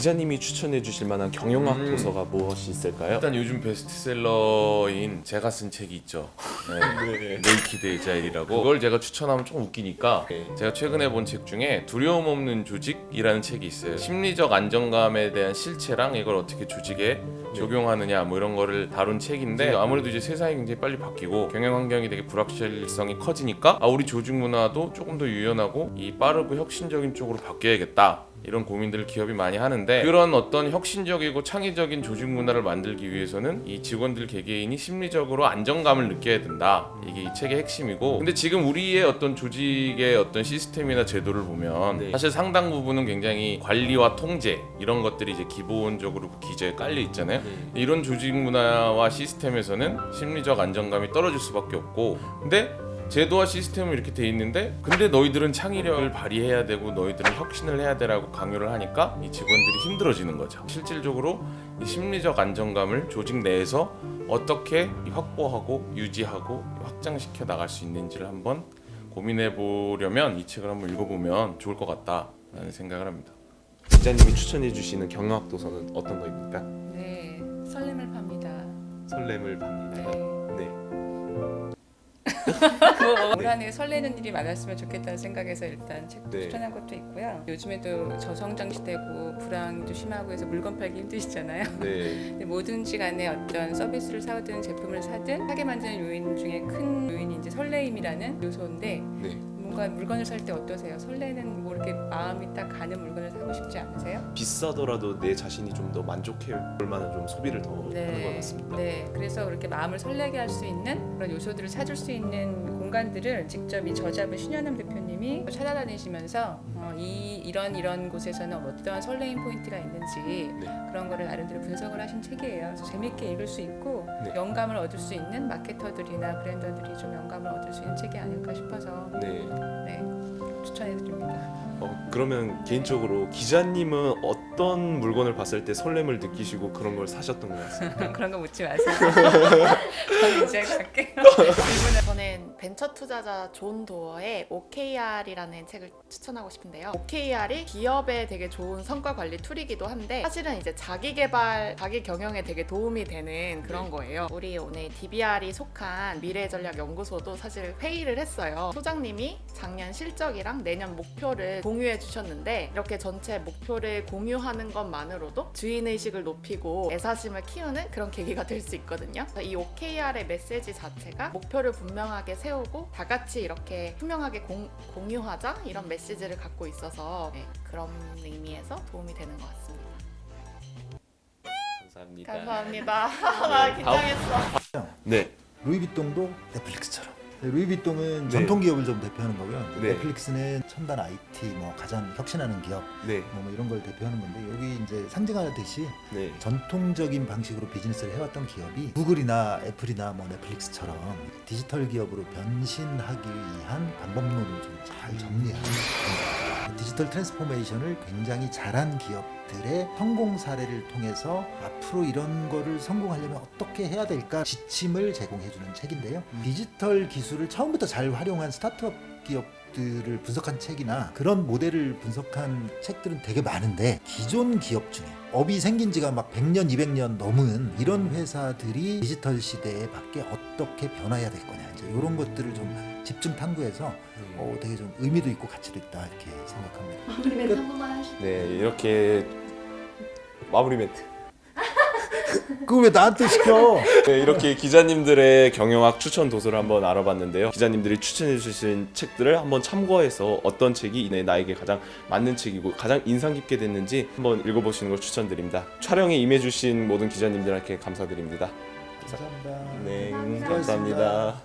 기자님이 추천해 주실 만한 경영학 음. 도서가 무엇이 있을까요? 일단 요즘 베스트셀러인 제가 쓴 책이 있죠. 네. Naked Agile이라고 그걸 제가 추천하면 좀 웃기니까 네. 제가 최근에 본 책 중에 두려움 없는 조직이라는 책이 있어요. 심리적 안정감에 대한 실체랑 이걸 어떻게 조직에 적용하느냐 뭐 이런 거를 다룬 책인데 아무래도 이제 세상이 굉장히 빨리 바뀌고 경영 환경이 되게 불확실성이 커지니까 아 우리 조직 문화도 조금 더 유연하고 이 빠르고 혁신적인 쪽으로 바뀌어야겠다. 이런 고민들을 기업이 많이 하는데 그런 어떤 혁신적이고 창의적인 조직 문화를 만들기 위해서는 이 직원들 개개인이 심리적으로 안정감을 느껴야 된다. 이게 이 책의 핵심이고 근데 지금 우리의 어떤 조직의 어떤 시스템이나 제도를 보면 네. 사실 상당 부분은 굉장히 관리와 통제 이런 것들이 이제 기본적으로 기저에 깔려 있잖아요. 네. 이런 조직 문화와 시스템에서는 심리적 안정감이 떨어질 수밖에 없고 근데 제도와 시스템은 이렇게 돼 있는데 근데 너희들은 창의력을 발휘해야 되고 너희들은 혁신을 해야 되라고 강요를 하니까 이 직원들이 힘들어지는 거죠 실질적으로 이 심리적 안정감을 조직 내에서 어떻게 확보하고 유지하고 확장시켜 나갈 수 있는지를 한번 고민해 보려면 이 책을 한번 읽어보면 좋을 것 같다라는 생각을 합니다 기자님이 추천해 주시는 경영학 도서는 어떤 거입니까? 네, 설렘을 팝니다. 설렘을 팝니다. 네. 뭐올 한해 설레는 일이 많았으면 좋겠다는 생각에서 일단 책 네. 추천한 것도 있고요. 요즘에도 저성장 시대고 불황도 심하고 해서 물건 팔기 힘드시잖아요. 네. 뭐든지 간에 어떤 서비스를 사든 제품을 사든 사게 만드는 요인 중에 큰 요인이 이제 설레임이라는 요소인데 네. 뭔가 물건을 살 때 어떠세요? 설레는 뭐 이렇게 마음이 딱 가는 물건을 사고 싶지 않으세요? 비싸더라도 내 자신이 좀 더 만족해 볼 만한 좀 소비를 더 하는 것 같습니다. 네, 그래서 그렇게 마음을 설레게 할 수 있는 그런 요소들을 찾을 수 있는 공간들을 직접 이 저자분 신현남 대표님이 찾아다니시면서 어, 이 이런 이런 곳에서는 어떤 설레임 포인트가 있는지 네. 그런 거를 나름대로 분석을 하신 책이에요. 그래서 재밌게 읽을 수 있고 네. 영감을 얻을 수 있는 마케터들이나 브랜더들이 좀 영감을 얻을 수 있는 책이 아닐까 싶어서 네. 네, 그러면 개인적으로 기자님은 어떤 물건을 봤을 때 설렘을 느끼시고 그런 걸 사셨던 것 같습니다. 그런 거 묻지 마세요. 저는 이제 갈게요. 저는 벤처 투자자 존 도어의 OKR이라는 책을 추천하고 싶은데요. OKR이 기업에 되게 좋은 성과 관리 tool이기도 한데 사실은 이제 자기 개발, 자기 경영에 되게 도움이 되는 그런 거예요. 우리 오늘 DBR이 속한 미래전략연구소도 사실 회의를 했어요. 소장님이 작년 실적이랑 내년 목표를 공유해 주셨 는데 이렇게 전체 목표를 공유하는 것만으로도 주인의식을 높이고 애사심을 키우는 그런 계기가 될 수 있거든요. 이 OKR의 메시지 자체가 목표를 분명하게 세우고 다 같이 이렇게 투명하게 공, 공유하자 이런 메시지를 갖고 있어서 네, 그런 의미에서 도움이 되는 것 같습니다. 감사합니다. 감사합니다. 나 긴장했어. 네. 루이비통도 넷플릭스처럼. 네, 루이비통은 네. 전통 기업을 좀 대표하는 거고요. 네. 넷플릭스는 첨단 IT, 뭐 가장 혁신하는 기업, 네. 뭐, 뭐 이런 걸 대표하는 건데 여기 이제 상징하듯이 네. 전통적인 방식으로 비즈니스를 해왔던 기업이 구글이나 애플이나 뭐 넷플릭스처럼 디지털 기업으로 변신하기 위한 방법론을 좀 잘 정리하는 디지털 transformation을 굉장히 잘한 기업들의 성공 사례를 통해서 앞으로 이런 거를 성공하려면 어떻게 해야 될까 지침을 제공해주는 책인데요. 디지털 기술을 처음부터 잘 활용한 스타트업 기업들을 분석한 책이나 그런 모델을 분석한 책들은 되게 많은데 기존 기업 중에 업이 생긴 지가 막 100년, 200년 넘은 이런 회사들이 디지털 시대에 밖에 어떻게 변화해야 될 거냐 이제 이런 것들을 좀 집중 탐구해서 어, 되게 좀 의미도 있고 가치도 있다 이렇게 생각합니다. 마무리 멘트 한 번만 하시죠. 네. 이렇게 마무리 멘트. 그걸 왜 나한테 시켜? 네, 이렇게 기자님들의 경영학 추천 도서를 한번 알아봤는데요. 기자님들이 추천해 주신 책들을 한번 참고해서 어떤 책이 내 나에게 가장 맞는 책이고 가장 인상 깊게 됐는지 한번 읽어보시는 걸 추천드립니다. 촬영에 임해주신 모든 기자님들께 감사드립니다. 감사합니다. 네, 감사합니다. 감사합니다.